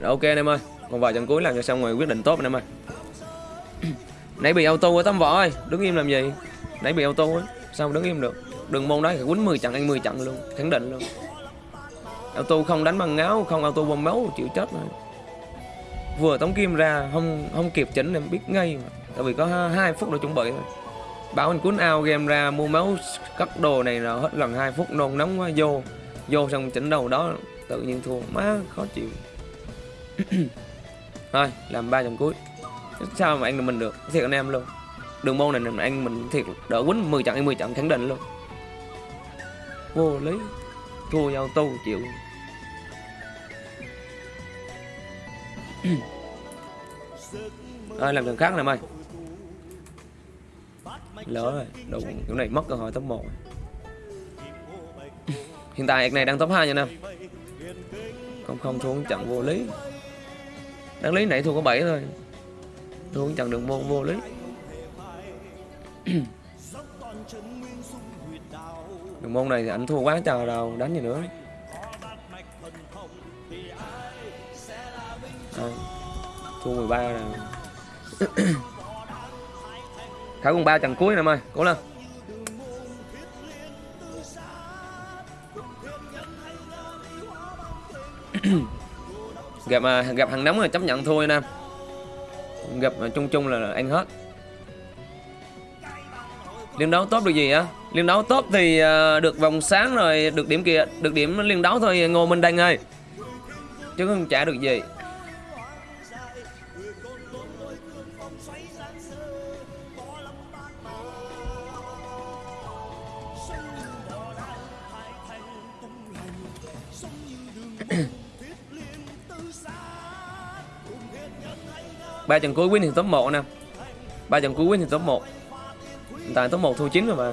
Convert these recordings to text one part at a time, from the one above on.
Rồi, ok anh em ơi còn vài trận cuối làm cho xong rồi quyết định tốt anh em ơi. Nãy bị auto ở tấm võ ơi đứng im làm gì? Nãy bị auto ấy sao mà đứng im được? Đừng môn đó thì quýnh 10 trận anh 10 trận luôn khẳng định luôn. Auto không đánh bằng ngáo không auto bom máu chịu chết rồi vừa tống kim ra không không kịp chỉnh em biết ngay mà. Tại vì có hai- phút để chuẩn bị thôi. Bảo anh cuốn ao game ra mua máu cắt đồ này là hết gần 2 phút nôn nóng quá vô. Vô xong chỉnh đầu đó tự nhiên thua má khó chịu. thôi, làm ba trận cuối. Sao mà anh được mình được? Thiệt anh em luôn. Đường môn này anh mình thiệt đỡ quýnh 10 trận hay 10 trận khẳng định luôn. Vô lý. Thua nhau tu chịu. Ơi làm trận khác nè em ơi Lỡ rồi Đủ kiểu này mất cơ hội top 1 Hiện tại này đang top 2 nha nam Không không xuống trận vô lý. Đáng lý nãy thua có 7 thôi. Thua một trận đường môn vô lý. Đường môn này thì anh thua quá trời đâu Đánh gì nữa. Đây. Thua 13 rồi. Khải còn 3 trận cuối nè em ơi Cố lên gặp mà gặp hàng nóng là chấp nhận thôi nam. Gặp à, chung chung là anh hết. Liên đấu tốt được gì á liên đấu tốt thì à, được vòng sáng rồi được điểm kia được điểm liên đấu thôi ngô minh đăng ơi. Chứ không trả được gì. ba trận cuối win thì top 1 nè. Ba trận cuối win thì top 1 hiện tại top 1 thua 9 rồi mà.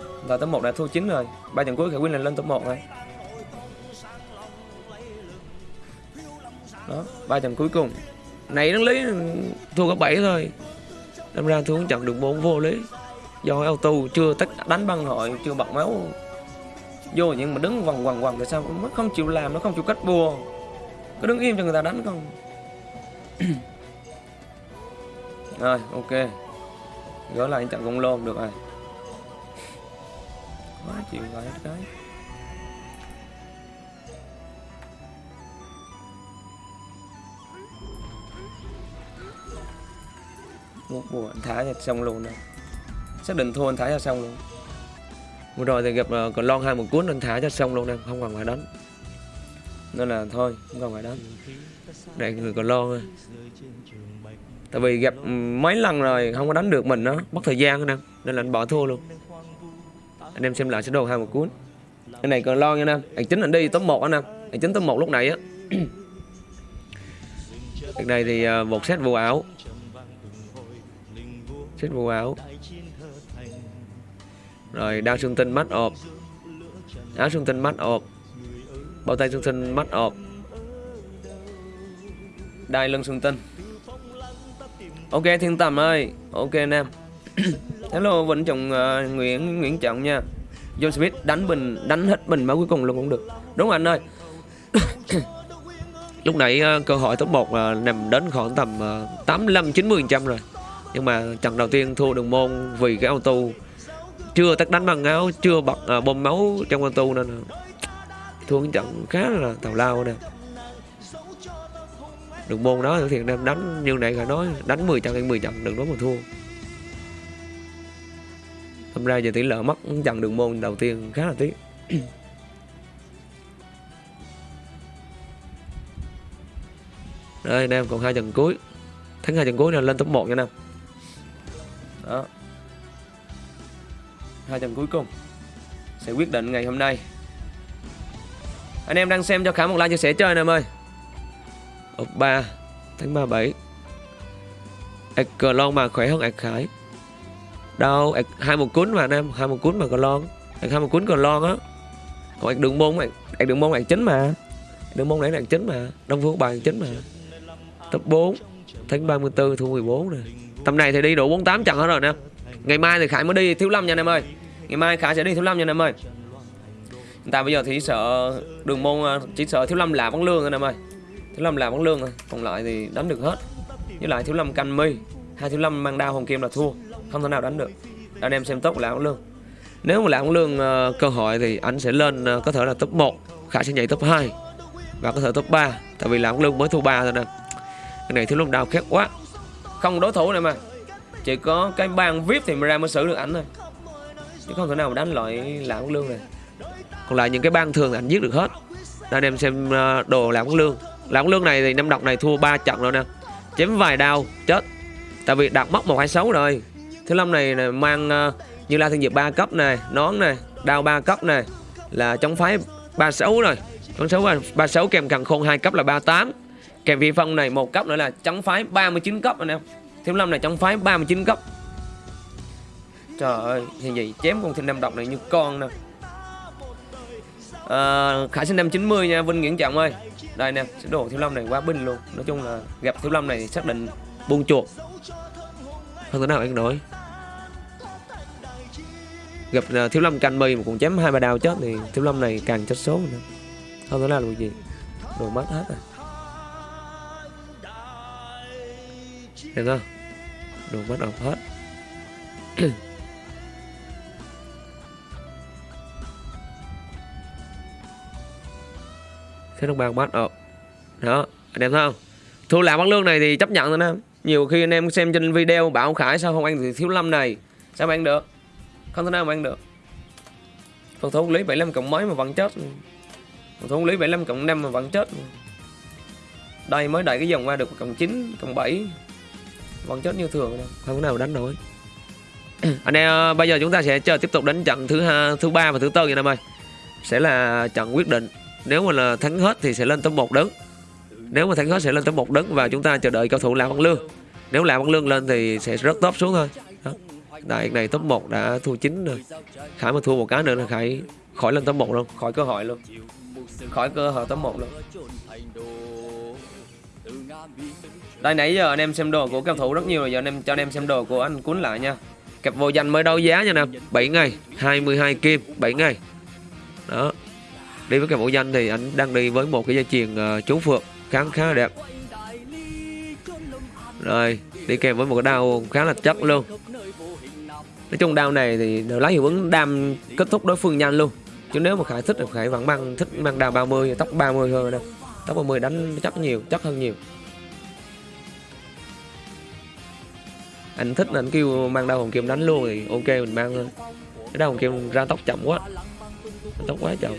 Hiện tại top 1 đã thua 9 rồi. Ba trận cuối khả win là lên top 1 rồi. Đó, ba trận cuối cùng. Này đáng lý, thua có 7 thôi. Đâm ra thua trận được 4 vô lý. Do auto chưa tất đánh băng hội, chưa bật máu. Vô nhưng mà đứng vòng vòng vòng tại sao? Nó không chịu làm, nó không chịu cách bùa. Cứ đứng im cho người ta đánh không? rồi ok. Gỡ lại chặn con lôn được rồi. Quá chịu gọi hết cái. Một bộ anh thả ra xong luôn rồi. Xác định thua anh thả ra xong luôn. Vừa rồi thì gặp ờ, uh, còn lon hai một cuốn anh thả cho xong luôn nè không cần phải đánh nên là thôi không cần phải đánh để người còn lon thôi. tại vì gặp mấy lần rồi không có đánh được mình nó mất thời gian nè. Nên là anh bỏ thua luôn. Anh em xem lại sơ đồ hai một cuốn. cái này còn lo nha anh anh chính anh đi top 1 anh em anh chính top 1 lúc này á. Cái này thì uh, một set vô áo. set vô áo. rồi đao xương tinh mắt ọp áo xương tinh mắt ọp bao tay xương tinh mắt ọp. Đai lưng xương tân. Ok thiên tầm ơi. Ok anh em. Hello vĩnh trọng uh, nguyễn nguyễn trọng nha. John smith đánh bình đánh hết bình máu cuối cùng luôn cũng được. Đúng rồi anh ơi. Lúc nãy uh, cơ hội top 1 uh, à, nằm đến khoảng tầm uh, 85 90 trăm rồi. Nhưng mà trận đầu tiên thua đường môn vì cái auto chưa tắt đánh bằng áo chưa bật uh, bom máu trong auto nên thua cái trận khá là tào lao nè. Đường môn đó thì em đánh như này phải nói đánh 10 trận hay 10 trận đừng nói mà thua. Thật ra giờ tỷ lệ mất trận đường môn đầu tiên khá là tiếc. Đây, anh em, còn hai trận cuối. Thắng hai trận cuối là lên top 1 nha anh em. Đó. Hai trận cuối cùng Sẽ quyết định ngày hôm nay. Anh em đang xem cho Khả một like chia sẻ chơi anh em ơi. Ốc 3 tháng 37 ạc cờ lon mà khỏe hơn ạc khải. Đâu ạc hai một cuốn mà anh em hai một cuốn mà cờ lon. Ạc hai một cuốn cờ lon á. Còn ạc đường môn ạc, đường môn ạc chính mà. Đường môn nãy là ạc chính mà. Đông phương bài ạc chính mà. Top 4 tháng 34 thu 14 nè. Tầm này thì đi đủ 48 trận hết rồi nè. Ngày mai thì khải mới đi thiếu lâm nha anh em ơi. Ngày mai khải sẽ đi thiếu lâm nha anh em ơi. Hiện tại bây giờ thì sợ đường môn à, chỉ sợ thiếu lâm là vắng lương anh em ơi. Thiếu lâm là vắng lương rồi còn lại thì đánh được hết. Với lại thiếu lâm canh mi, hai thiếu lâm mang đao hồng kim là thua, không thể nào đánh được. Anh em xem tốt là vắng lương. Nếu mà làm lương à, cơ hội thì anh sẽ lên à, có thể là top 1 Khải sẽ nhảy top 2 và có thể top 3 tại vì làm lương mới thua 3 thôi nè. Cái này thiếu lâm đao khét quá. Không đối thủ này mà chỉ có cái bang vip thì mới ra mới xử được ảnh thôi. Chứ không thể nào mà đánh loại lãng lương này còn lại những cái bang thường thì anh giết được hết anh em xem ờ, đồ làm lương làm lương này thì năm độc này thua 3 trận rồi nè chém vài đao chết tại vì đặt mất một hai sáu rồi thứ năm này, này mang uh, như La Thiên Diệp 3 cấp này, nón này, đao 3 cấp này là chống phái 36 rồi. Chống sáu ba sáu kèm càng khôn 2 cấp là 38. Kèm vi phong này một cấp nữa là chống phái 39 cấp anh em. Thiếu lâm này chống phái 39 cấp. Trời ơi, thì gì chém con thiên nam độc này như con nè. À, Khải sinh năm 90 nha, Vinh Nguyễn Trọng ơi. Đây nè, cái đồ thiếu lâm này quá binh luôn. Nói chung là gặp thiếu lâm này xác định buông chuột. Không thể nào anh nổi gặp uh, thiếu lâm canh mì mà còn chém hai ba đao chết thì thiếu lâm này càng chết số nữa không thể nào được gì đồ mất hết rồi Thấy không? Đồ mất ọc hết Thế đồng bào bắt ọc Đó, anh em thấy không? Thu làm băng lương này thì chấp nhận rồi nè. Nhiều khi anh em xem trên video bảo Khải sao không ăn thì thiếu lâm này. Sao mà ăn được? Không thể nào mà ăn được. Phòng thủ lý 75 cộng mấy mà vẫn chết. Phòng thủ lý 75 cộng 5 mà vẫn chết. Đây mới đẩy cái dòng qua được cộng 9 cộng 7 vẫn chết như thường không thể nào đánh nổi. Anh em bây giờ chúng ta sẽ chờ tiếp tục đánh trận thứ hai thứ ba và thứ tư vậy em ơi. Sẽ là trận quyết định nếu mà là thắng hết thì sẽ lên top 1 đứng. Nếu mà thắng hết sẽ lên top 1 đứng và chúng ta chờ đợi cao thủ làm Văn Lương. Nếu làm Văn Lương lên thì sẽ rớt top xuống thôi. Đại này top 1 đã thua 9 rồi. Khải mà thua một cái nữa là Khải khỏi lên top 1 luôn. Khỏi cơ hội luôn. Khỏi cơ hội top 1 luôn. Đây nãy giờ anh em xem đồ của cao thủ rất nhiều rồi. Giờ anh em cho anh em xem đồ của anh cuốn lại nha. Cặp vô danh mới đấu giá nha nè. 7 ngày 22 kim 7 ngày. Đó Đi với cái mẫu danh thì anh đang đi với một cái dây chuyền uh, chú phượng khá khá là đẹp. Rồi Đi kèm với một cái đao khá là chắc luôn. Nói chung đao này thì đều lấy hiệu ứng đam kết thúc đối phương nhanh luôn. Chứ nếu mà khải thích thì khải vẫn mang thích mang đao 30 tóc 30 hơn đâu. Tóc 30 đánh chắc nhiều chắc hơn nhiều. Anh thích anh kêu mang đao hồng kim đánh luôn thì ok mình mang thôi cái đao hồng kim ra tóc chậm quá. Tóc quá chậm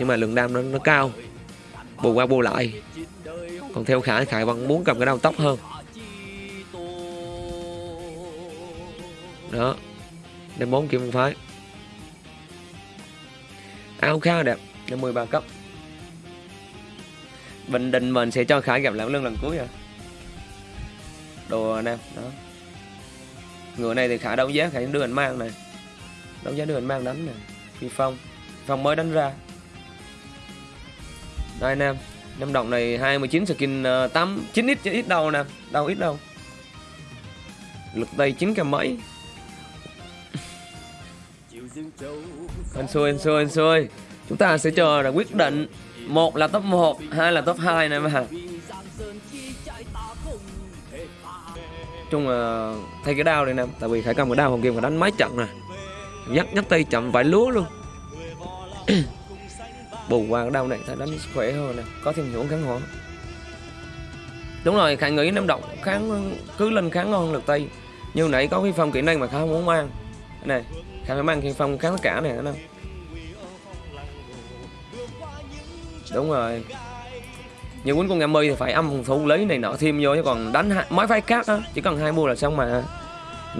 nhưng mà lượng đam nó, nó cao. Bù qua bù lại. Còn theo khải khải vẫn muốn cầm cái đầu tóc hơn. Đó. Đem bốn kim phái. À, Áo khá đẹp. Đến 13 cấp. Bình Định mình sẽ cho Khải gặp lại lưng lần cuối rồi Đồ anh em đó. Người này thì Khải đấu giá Khải đưa anh mang này. Đấu giá đưa anh mang đánh này. Phi Phong. Phong mới đánh ra. Đây anh em Năm đồng này 29 skin uh, 8 9 ít ít đâu nè. Đâu ít đâu. Lực tay 9 trăm mấy. Anh xui anh xui anh xui. Chúng ta sẽ chờ là quyết định một là top 1 hai là top 2 này mà chung là thay cái đao này nè tại vì khải cầm cái đao hồng kim và đánh mấy trận nè. Nhắc nhắc tay chậm vài lúa luôn bù qua cái đau này phải đánh khỏe hơn nè có thêm hiệu kháng hỏa đúng rồi khả nghĩ năm động kháng cứ lên kháng ngon lực tây. Như nãy có cái phong kỹ năng mà khá không muốn mang. Này khả phải mang thiên phong kháng tất cả này nữa đúng rồi. Như quýnh con ngam mi thì phải âm phòng thủ lấy này nọ thêm vô chứ còn đánh mấy phái khác á chỉ cần hai bùa là xong mà.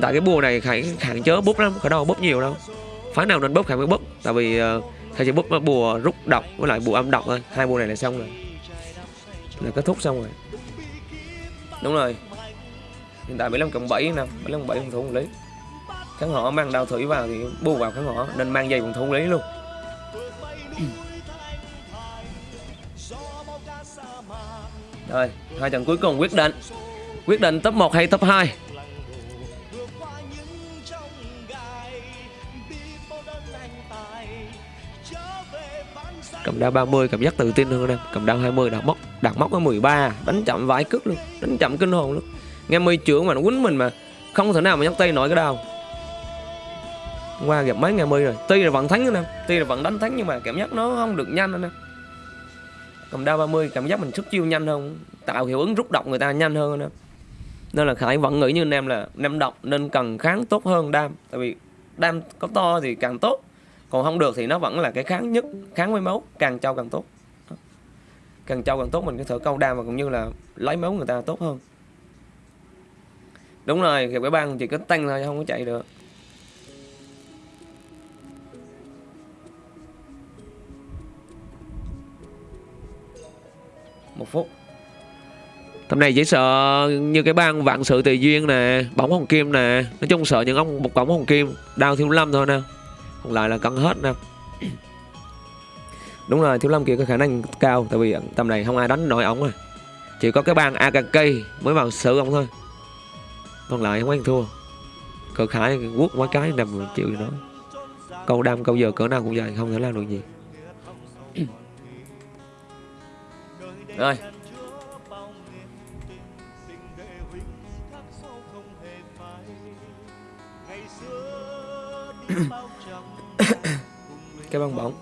Tại cái bùa này khải hạn chớ bút lắm khải đâu bút nhiều đâu. Phái nào nên bút khải mới bút tại vì uh, khải chỉ bút bùa rút độc với lại bùa âm độc thôi. Hai bùa này là xong rồi. Là kết thúc xong rồi. Đúng rồi. Hiện tại 75 cộng 7 nè 75 7 phòng thủ lý. Kháng họ mang đao thủy vào thì bù vào kháng họ nên mang dây phòng thủ lý luôn. Rồi, hai trận cuối cùng quyết định. Quyết định top 1 hay top 2 cầm đao 30 cảm giác tự tin hơn anh em. Cầm đao 20 đặt móc đặt móc ở 13 đánh chậm vãi cước luôn, đánh chậm kinh hồn luôn. Nghe mi trưởng mà nó quýnh mình mà không thể nào mà nhấc tay nổi cái đao. Qua gặp mấy ngày mi rồi. Tuy là vẫn thắng anh em, tuy là vẫn đánh thắng nhưng mà cảm giác nó không được nhanh anh em. Cầm đao 30 cảm giác mình xuất chiêu nhanh hơn, tạo hiệu ứng rút độc người ta nhanh hơn anh em. Nên là khải vẫn nghĩ như anh em là, anh em độc nên cần kháng tốt hơn đam. Tại vì đam có to thì càng tốt còn không được thì nó vẫn là cái kháng nhất, kháng với máu, càng trâu càng tốt. Càng trâu càng tốt mình có thể câu đam và cũng như là lấy máu người ta tốt hơn. Đúng rồi, gặp cái băng chỉ có tăng thôi không có chạy được. Một phút. Tầm này chỉ sợ như cái bang vạn sự tùy duyên nè, Bóng hồng kim nè. Nói chung sợ những ông, một bóng hồng kim đào thiếu lâm thôi nè. Còn lại là cân hết nè. Đúng rồi thiếu lâm kia có khả năng cao Tại vì tầm này không ai đánh nổi ổng à Chỉ có cái bang AKK mới vào xử ông thôi. Còn lại không ăn thua. Cờ khải quốc mấy cái nằm chịu gì nói Câu đam câu giờ cỡ nào cũng vậy Không thể làm được gì. Rồi cái băng bóng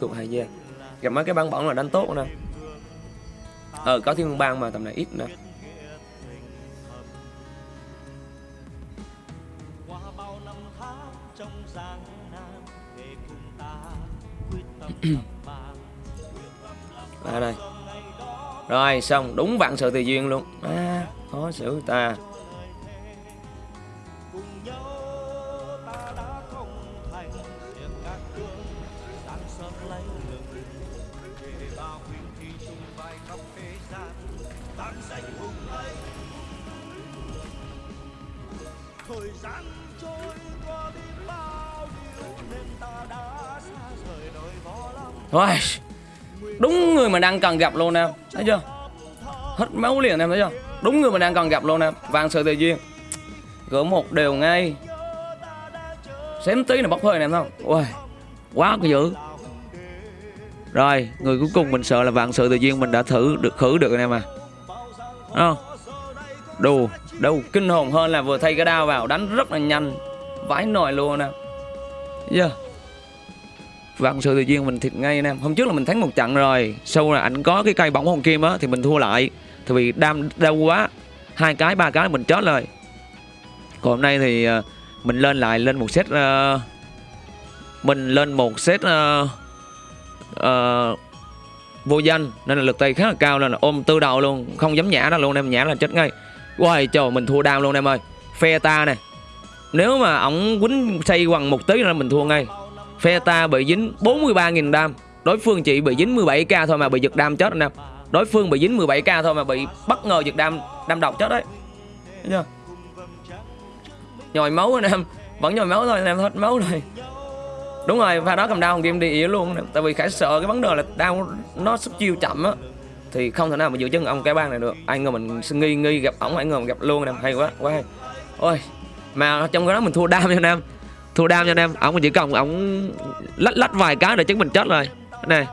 thuộc hai gia à? gặp mấy cái băng bóng là đánh tốt nè. Ờ có thiên bang mà tầm này ít nè. À đây rồi xong đúng vạn sự tùy duyên luôn. À, khó xử ta. Rồi, Đúng người mà đang cần gặp luôn em Thấy chưa? Hết máu liền em, thấy chưa? Đúng người mà đang cần gặp luôn em Vàng sự tự duyên. Gỡ một đều ngay. Xém tí là bốc hơi em không? Ui Quá dữ. Rồi, Người cuối cùng mình sợ là vạn sự tự duyên Mình đã thử được, khử được anh em à Đúng không? Đồ Đâu, kinh hồn hơn là vừa thay cái đao vào, Đánh rất là nhanh. Vãi nồi luôn nè. Thấy chưa? Vạn sự tự nhiên mình thiệt ngay anh em. Hôm trước là mình thắng một trận rồi. Sau là ảnh có cái cây bóng hồng kim á Thì mình thua lại. Thì vì đam đau quá. Hai cái ba cái mình chết rồi còn hôm nay thì ờ, mình lên lại lên một set uh, mình lên một set uh, uh, vô danh. Nên là lực tay khá là cao nên là ôm tư đầu luôn. Không dám nhả ra luôn em nhả là chết ngay. Uầy trời mình thua đam luôn em ơi. Phe ta nè. Nếu mà ổng quýnh xây quằn một tí là mình thua ngay phe ta bị dính 43.000 đam. Đối phương chỉ bị dính 17k thôi mà bị giật đam chết anh em đối phương bị dính 17k thôi mà bị bất ngờ giật đam đam độc chết đấy. Thấy chưa? Nhồi máu anh em. Vẫn nhồi máu thôi anh em hết máu rồi. Đúng rồi, pha đó cầm đao game đi ỉa luôn tại vì khải sợ cái vấn đề là đao nó sức chiêu chậm á. Thì không thể nào mà giữ chân ông cái bang này được. Ai ngờ mình nghi nghi gặp ổng, ai ngờ mình gặp luôn anh em hay quá quá hay. Ôi, mà trong cái đó mình thua đam nha anh em thua đam nha anh em ổng chỉ cần ổng lách lách vài cái để chứng mình chết rồi. Này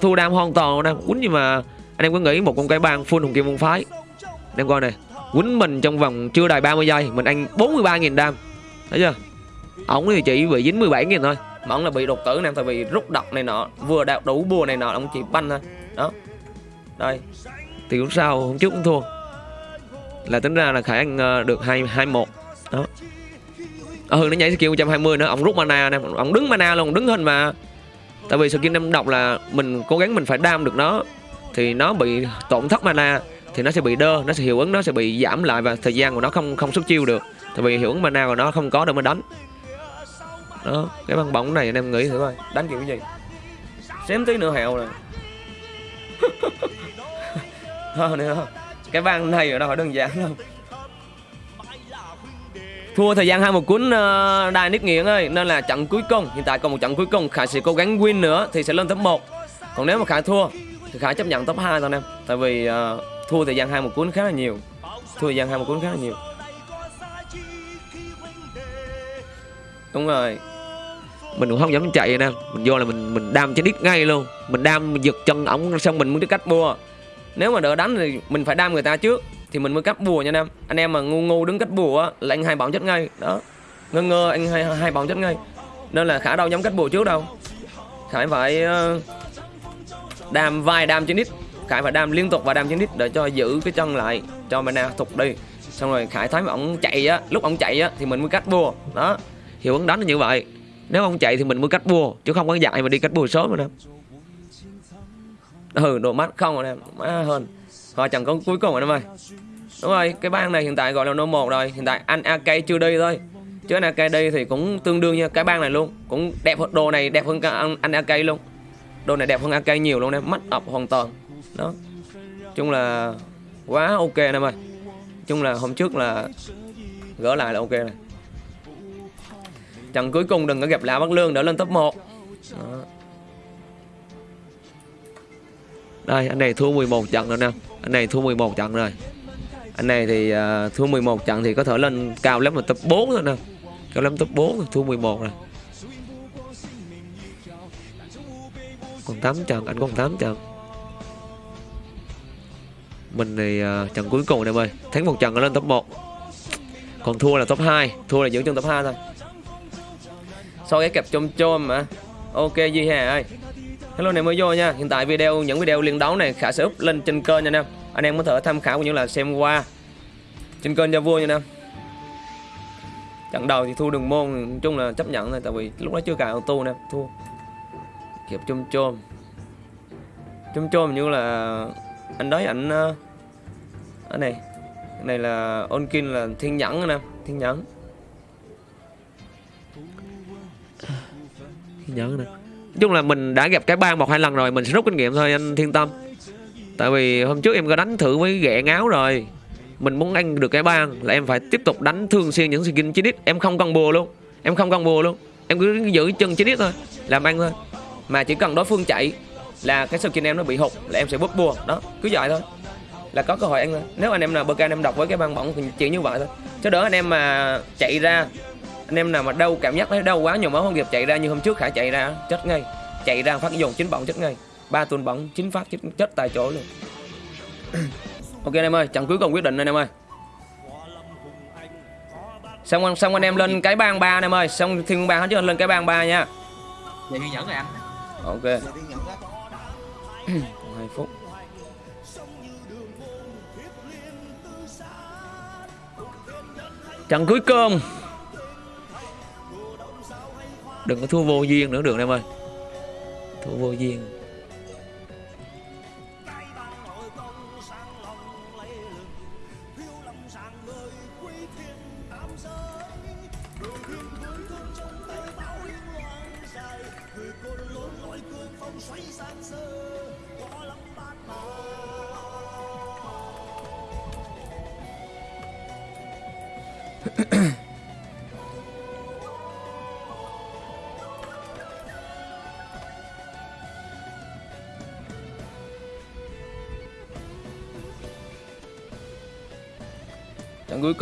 thua đam hoàn toàn luôn em. Quýnh nhưng mà anh em có nghĩ một con cái bang full hùng kim môn phái. Anh em coi này quýnh mình trong vòng chưa đầy 30 giây mình ăn 43.000 đam. Thấy chưa? Ổng thì chỉ bị dính 17.000 thôi. Mà ổng là bị đột tử nè tại vì rút độc này nọ vừa đạt đủ bùa này nọ ổng chỉ banh thôi. Đó. Đây. Thì lúc sau hôm trước cũng thua. Là tính ra là khải ăn ờ, được hai hai một đó ừ nó nhảy skill 120 nữa ổng rút mana nè ổng đứng mana luôn đứng hình mà. Tại vì skill năm độc là mình cố gắng mình phải đam được nó thì nó bị tổn thất mana thì nó sẽ bị đơ nó sẽ hiệu ứng nó sẽ bị giảm lại và thời gian của nó không không xuất chiêu được. Tại vì hiệu ứng mana của nó không có để mà đánh. Đó cái băng bóng này anh em nghĩ thử coi đánh kiểu gì? Xém tí nữa hẹo rồi. Thôi nữa cái băng này ở đâu phải đơn giản đâu thua thời gian hai một cuốn uh, đài nít nghiện ơi nên là trận cuối cùng hiện tại còn một trận cuối cùng khải sẽ cố gắng win nữa thì sẽ lên top 1 còn nếu mà khải thua thì khải chấp nhận top 2 thôi anh em tại vì uh, thua thời gian hai một cuốn khá là nhiều. Thua thời gian hai một cuốn khá là nhiều. Đúng rồi. Mình cũng không dám chạy nè mình vô là mình mình đam trên đít ngay luôn. Mình đam mình giật chân ổng xong mình muốn cái cách mua. Nếu mà đỡ đánh thì mình phải đam người ta trước thì mình mới cắt bùa nha anh em. Anh em mà ngu ngu đứng cách bùa á, là anh hai bóng chết ngay. Đó. Ngơ ngơ, anh hai hai bóng chết ngay. Nên là khả đâu nhắm cách bùa trước đâu. Khải phải ờ, đam vai đam trên đít. Khải phải đam liên tục và đam trên đít để cho giữ cái chân lại cho mana thục đi. Xong rồi khải thấy mà ổng chạy á, lúc ổng chạy á thì mình mới cắt bùa. Đó. Hiệu ứng đánh là như vậy. Nếu ông chạy thì mình mới cắt bùa, chứ không có dạy mà đi cắt bùa sớm rồi nè. Ừ đồ mắt không rồi nè má hơn. Họ chẳng có cuối cùng rồi em ơi Đúng rồi, cái bang này hiện tại gọi là no 1 rồi. Hiện tại anh AK chưa đi thôi. Chứ anh AK đi thì cũng tương đương như cái bang này luôn. Cũng đẹp hơn, đồ này đẹp hơn cả anh, anh AK luôn. Đồ này đẹp hơn AK nhiều luôn em Mắt ập hoàn toàn. Đó. Chung là quá ok anh em ơi chung là hôm trước là gỡ lại là ok này. Trận cuối cùng đừng có gặp lão Bắc Lương đỡ lên top 1 Đó. Đây anh này thua 11 trận rồi nè. Anh này thua 11 trận rồi. Anh này thì uh, thua 11 trận thì có thể lên cao lắm là top 4 thôi nè. Cao lắm top 4 rồi, thua 11 rồi. Còn 8 trận, anh còn 8 trận. Mình thì uh, trận cuối cùng em ơi Thắng một trận lên top 1 Còn thua là top 2 Thua là giữ chân top 2 thôi. Sau cái kẹp chôm chôm mà Ok gì Hà ơi. Hello này mới vô nha. Hiện tại video, những video liên đấu này Khả sẽ up lên trên kênh nha anh em. Anh em có thể tham khảo cũng như là xem qua Trên kênh cho vui nha anh em. Trận đầu thì thua đường môn, Nói chung là chấp nhận thôi, Tại vì lúc đó chưa cài auto nè, Thua. Kịp chôm chôm. Chôm chôm như là Anh đấy, ảnh ờ, anh Ở này. Cái này là Onkin, là thiên nhẫn nè Thiên nhẫn. Thiên nhẫn nè. Nói chung là mình đã gặp cái bang một hai lần rồi, Mình sẽ rút kinh nghiệm thôi, anh thiên tâm. Tại vì hôm trước em có đánh thử với ghẹ ngáo rồi. Mình muốn ăn được cái bang Là em phải tiếp tục đánh thường xuyên những skin 9 Em không cần bùa luôn. Em không cần bùa luôn. Em cứ giữ chân 9 thôi, Làm ăn thôi. Mà chỉ cần đối phương chạy Là cái skin em nó bị hụt Là em sẽ bút bùa. Đó, cứ vậy thôi. Là có cơ hội ăn thôi. Nếu anh em nào bơ anh em đọc với cái băng bỏng thì chỉ như vậy thôi. Chứ đỡ anh em mà chạy ra anh em nào mà đau cảm giác thấy đau quá nhiều máu không kịp chạy ra như hôm trước khả chạy ra chết ngay. Chạy ra phát dùng chín bỏng chết ngay. Ba tuần bỏng chín phát chết, chết tại chỗ luôn. Ok anh em ơi trận cuối cùng quyết định anh em ơi. Xong xong anh em lên cái bang ba anh em ơi. Xong thiên bang hết chứ lên cái bang ba nha. Vậy thì nhẫn rồi anh. Ok. Hai phút. Trận cuối cùng đừng có thua vô duyên nữa được em ơi? Thua vô duyên.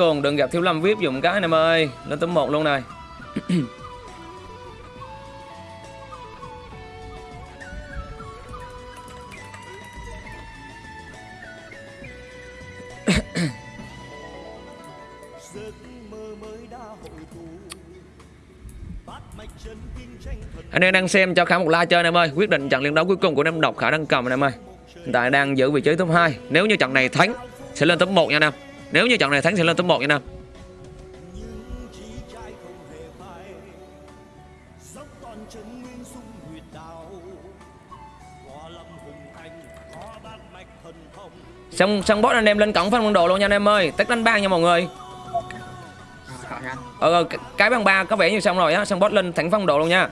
Cùng đừng gặp thiếu lâm vip dùng cái, anh em ơi. Lên tấm 1 luôn này. Anh em đang xem cho khả một like chơi, anh em ơi. Quyết định trận liên đấu cuối cùng của năm độc khả đang cầm, anh em ơi. Hiện tại đang giữ vị trí top 2 nếu như trận này thắng, sẽ lên top 1 nha, anh em nếu như trận này thắng sẽ lên top 1 nha thông xong xong boss anh em lên cổng phân quân đồ luôn nha anh em ơi. Tách đánh bang nha mọi người. Ờ ờ, cái- bang ba có vẻ như xong rồi á. Xong boss lên thẳng phân đồ luôn nha.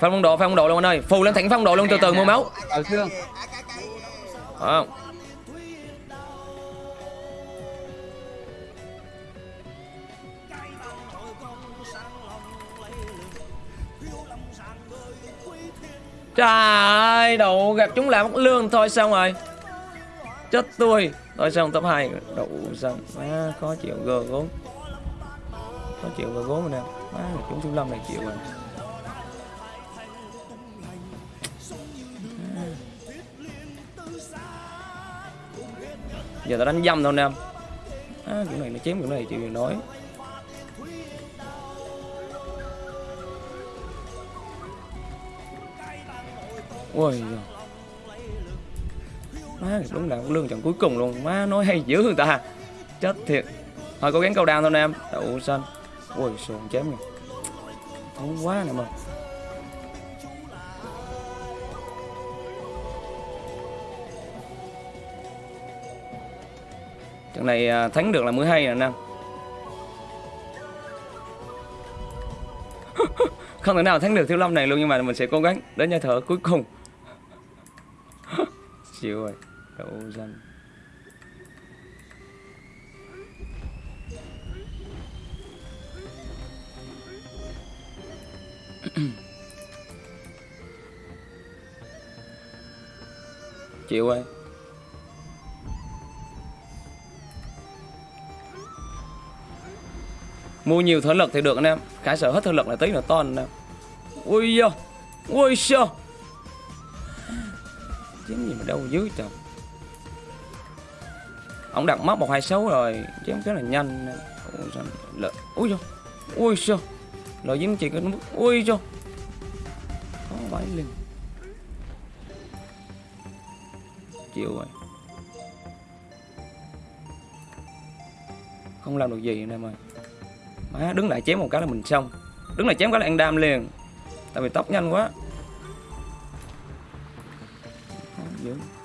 Phân quân đồ phân quân đồ luôn anh ơi. Phù lên thẳng phân đồ luôn từ từ mua máu. Ờ. Trời ơi, đủ gặp chúng là mất lương thôi xong rồi. Chết tôi. Thôi xong top 2 Đủ xong. Má Khó chịu gờ gốm Khó chịu vào gốm rồi nè. má chúng thiếu lâm này chịu rồi. Giờ tao đánh dâm thôi nè. Em à, kiểu này nó chém kiểu này chịu gì nói ôi giời. má, đúng là lương trận cuối cùng luôn. Má nói hay dữ người ta. Chết thiệt. Thôi, cố gắng câu đao thôi nè em đậu xanh. Ôi sồn chém kìa. Không quá nè, mà. Trận này à, thắng được là mới hay nè anh em không thể nào thắng được thiếu lâm này luôn, nhưng mà mình sẽ cố gắng đến nhà thở cuối cùng xíu rồi, đậu dân. Chịu ơi mua nhiều thể lực thì được anh em. Khả sở hết thể lực là tí là to anh em. Ui da, ui sao chém gì mà đâu dưới trời. Ông đặt móc một hai xấu rồi chém rất là nhanh ui lợi ui da ui sao? Lợi dính chỉ có mức ui da có vãi liền. Chịu rồi. Không làm được gì anh em ơi. Má đứng lại chém một cái là mình xong. Đứng lại chém cái là ăn đam liền. Tại vì tóc nhanh quá. Khó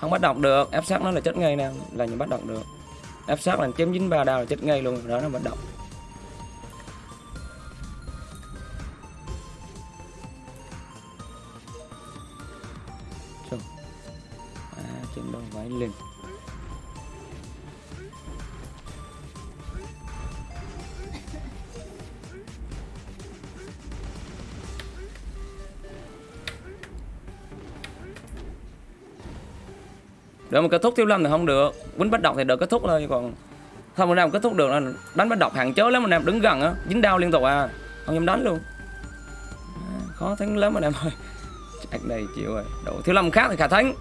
không bắt động được, ép sát nó là chết ngay nè, là những bắt động được. Ép sát là chém dính ba đao là chết ngay luôn đó nó bắt động để mà kết thúc thiếu lâm thì không được. Quýnh bắt độc thì được kết thúc thôi còn không nào kết thúc được. Là đánh bắt độc hạn chế lắm anh em đứng gần á dính đau liên tục à. Không dám đánh luôn. À, khó thắng lắm anh em ơi chắc này chịu rồi. Độ thiếu lâm khác thì khả thắng.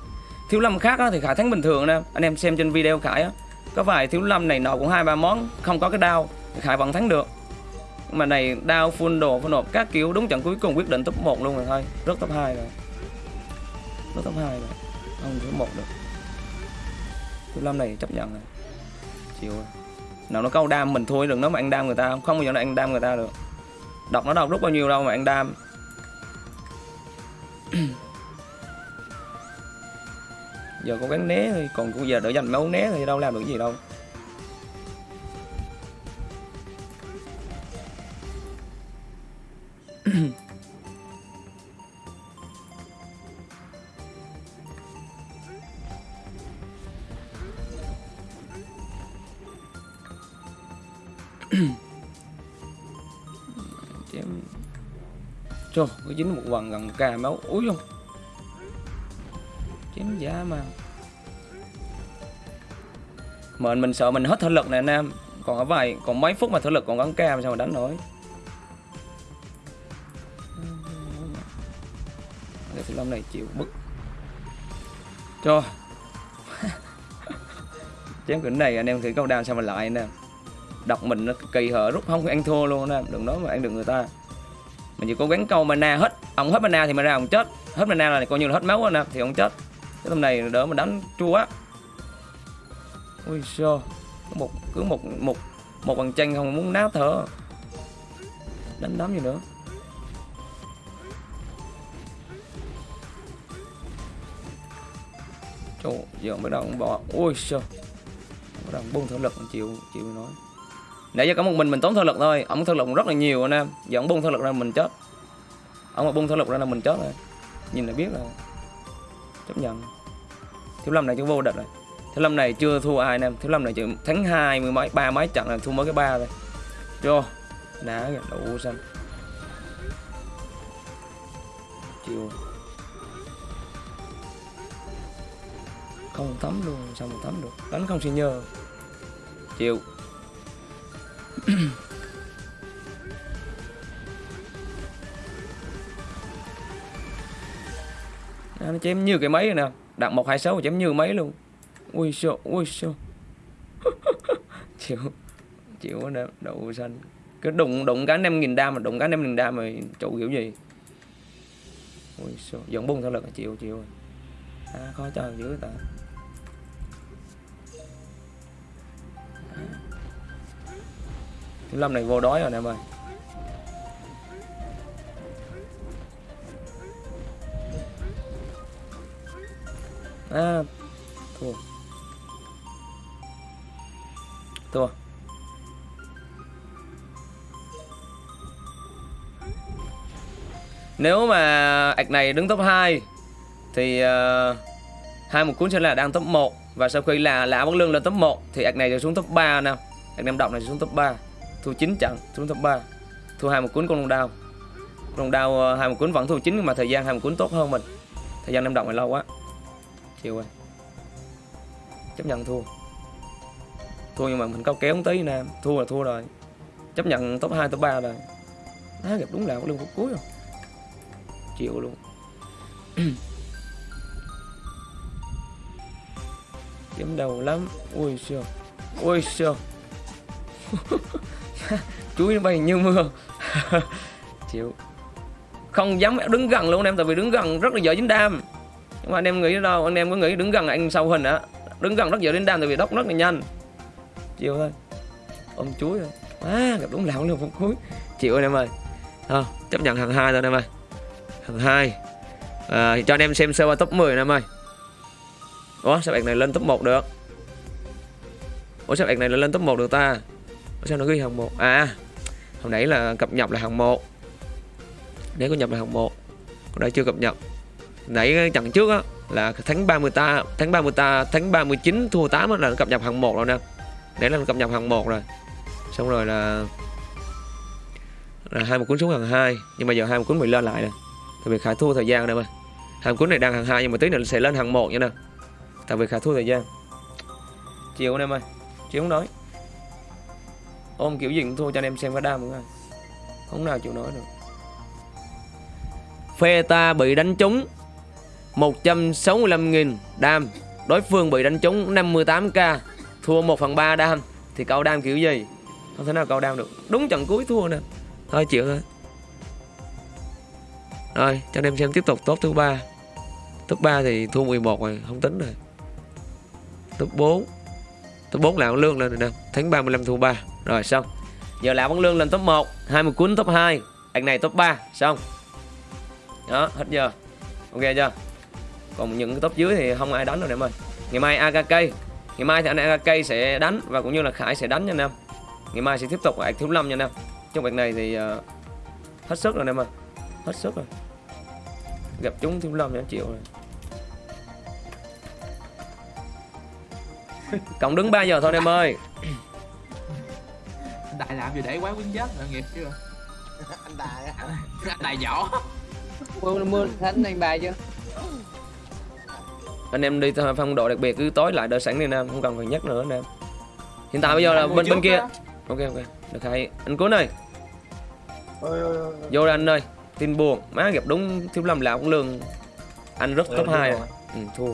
Thiếu lâm khác á thì khả thắng bình thường anh em anh em xem trên video khải á. Có vài thiếu lâm này nọ cũng hai ba món không có cái đao thì khải vẫn thắng được. Mà này đao full đồ full nộp. Các kiểu đúng trận cuối cùng quyết định top 1 luôn rồi thôi. Rớt top 2 rồi. Rớt top 2 rồi. Không top 1 được. Thiếu lâm này chấp nhận rồi. Chịu rồi. Nào, nó câu đam mình thôi đừng nói mà ăn đam người ta không? Không bao giờ nó ăn đam người ta được. Đọc nó đâu rút bao nhiêu đâu mà ăn đam. Giờ cố gắng né thôi, còn bây giờ đỡ dành máu né thì đâu làm được gì đâu. Trời có dính một quần gần ca máu, úi không chém giá mà. Mệnh mình sợ mình hết thể lực nè anh em còn ở vài, còn mấy phút mà thể lực còn gắn ca sao mà đánh nổi? Để thiếu long này chịu bức. Cho chém cái này anh em thử câu đam sao mà lại anh em đọc mình nó kỳ hở, rút không ăn thua luôn anh em đừng nói mà ăn được người ta mình chỉ cố gắng câu mana hết, ông hết mana thì mana ông chết. Hết mana là coi như là hết máu rồi nè, thì ông chết. Cái hôm này đỡ mình đánh chua quá ui sơ một, cứ một một một bằng tranh không muốn nát thở. Đánh đấm gì nữa? Chỗ giờ mới đầu bỏ. Ui sơ bắt đầu buông thể lực, chịu chịu nói nãy giờ có một mình mình tốn thân lực thôi. Ông thân lực rất là nhiều anh em. Giờ ông bung thân lực ra mình chết. Ông mà bung thân lực ra là mình chết rồi. Nhìn là biết là chấp nhận. Thiếu lâm này chưa vô địch rồi. Thiếu lâm này chưa thua ai anh em. Thiếu lâm này chỉ thắng hai mươi mấy ba mấy trận là thua mới cái ba thôi. Cho đá kìa đủ xanh. Chiều, không tắm luôn sao mà tắm được? Đánh không xin nhờ. Chịu. À, nó chém như cái máy nè. Đặt một hai sáu chém như máy luôn. Ui sao ui sao chịu chịu quá đậu xanh. Cứ đụng đụng cái năm nghìn đam mà đụng cái năm nghìn đam mà chủ kiểu gì? Ui sao dọn bung theo lực chịu chịu. À, khó chơi dữ ta. Thiếu lâm này vô đói rồi nè em ơi. À thua. Thua. Nếu mà ạch này đứng top 2 thì uh, hai một cuốn sẽ là đang top 1 và sau khi là lã bất lương lên top 1 thì ạch này sẽ xuống top 3 nè. Ạch nam động này sẽ xuống top 3 thua 9 trận xuống top 3 thua hai một cuốn con long đao con long đao ờ, hai một cuốn vẫn thua 9 nhưng mà thời gian hai một cuốn tốt hơn mình. Thời gian năm động này lâu quá. Chịu rồi. Chấp nhận thua. Thua nhưng mà mình cao kéo không tới nè thua là thua rồi. Chấp nhận top 2 top 3 rồi á, gặp đúng là có lương phút cuối rồi. Chịu luôn. Kiếm đầu lắm. Ui siêu ui siêu chuối nó bay như mưa. Chịu. Không dám đứng gần luôn anh em tại vì đứng gần rất là dễ dính đam. Nhưng mà anh em nghĩ đâu anh em có nghĩ đứng gần anh sau hình á đứng gần rất dễ dính đam tại vì đốc rất là nhanh. Chịu thôi. Ôm chuối rồi à gặp đúng lão luôn phút cuối. Chịu anh em ơi. À, chấp nhận thằng hai thôi anh em ơi. Thằng hai. À, cho anh em xem sơ qua top 10 anh em ơi. Ủa sao bạn này lên top 1 được? Ủa sao bạn này lên top 1 được ta? Sao nó ghi hàng 1 à hồi nãy là cập nhật là hàng 1 nếu có nhập là hàng 1 còn đây chưa cập nhật. Nãy trận trước á, là tháng 30 ta, tháng 30 ta, tháng 39 thua 8 là nó cập nhật hàng 1 rồi nè. Đấy là nó cập nhật hàng 1 rồi. Xong rồi là là hai một cuốn xuống hàng 2 nhưng mà giờ hai một cuốn bị lên lại nè. Tại vì khả thua thời gian nè mà. Hai cuốn này đang hàng 2 nhưng mà tí nữa sẽ lên hàng 1 nha nè. Tại vì khả thua thời gian. Chiều anh em ơi chiều không nói ôm kiểu gì cũng thua cho anh em xem cái đam nữa. Không nào chịu nói được. Phe ta bị đánh trúng. 165.000 đam. Đối phương bị đánh trúng 58k thua 1 phần 3 đam. Thì câu đam kiểu gì? Không thể nào câu đam được. Đúng trận cuối thua nè. Thôi, chịu thôi. Rồi, cho anh em xem tiếp tục. Top thứ ba. Top 3 thì thua 11 rồi. Không tính rồi. Top 4 top 4 là lương lên rồi nè tháng 35 thua 3 rồi xong. Giờ là vẫn lương lên top 1 20 cuốn top 2 anh này top 3 xong. Đó hết giờ. Ok chưa? Còn những cái top dưới thì không ai đánh rồi em ơi. Ngày mai AKK ngày mai thì anh AKK sẽ đánh và cũng như là Khải sẽ đánh nha anh em. Ngày mai sẽ tiếp tục lại thiếu lâm nha anh em. Trong việc này thì uh, hết sức rồi anh em ơi. Hết sức rồi. Gặp chúng thiếu lâm nha chịu rồi. cộng đứng 3 giờ thôi anh em ơi. Đại làm gì để quán quyến chết là nghiệp chưa anh á anh đại võ mưa mưa thánh anh bài chưa? Anh em đi phong độ đặc biệt cứ tối lại đợi sẵn đi anh em không cần phải nhắc nữa anh em. Hiện tại bây giờ là bên bên kia. đó. ok ok. Được hay. Anh cuốn ơi. Ôi ôi ôi vô đây anh ơi. Tin buồn. Má gặp đúng thiếu lâm là cũng lương. Anh rất top 2 rồi. Ừ, thua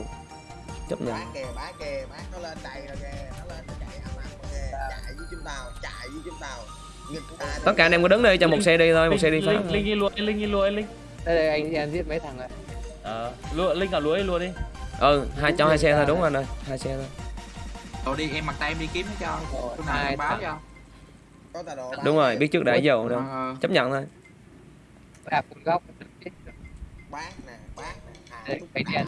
chấp nhận. Bán kìa bán kìa bán nó lên đầy rồi kìa. Nó lên nó chạy âm âm kìa. Chạy với chúng tao chạy với chúng tao. Tất cả anh em có đứng đây cho một xe đi thôi một xe đi phá. Linh linh đi lùa linh đi anh linh. Đây đây anh anh giết mấy thằng rồi? Ờ lùa linh cả đi lùa đi. Ừ hai cho hai xe thôi đúng rồi anh ơi hai xe thôi. Rồi đi em mặc tay em đi kiếm nó cho. Lúc nào hai em báo cho. Đúng rồi biết trước đã giàu đâu. Ờ, chấp nhận thôi. Đạp góc bán nè bán nè